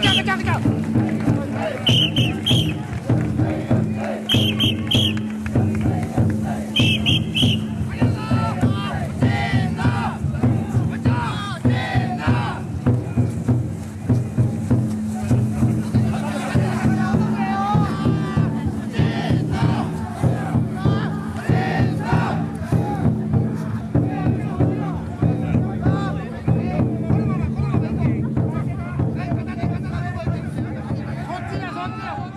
go, go, go, go, go. Come on, come on.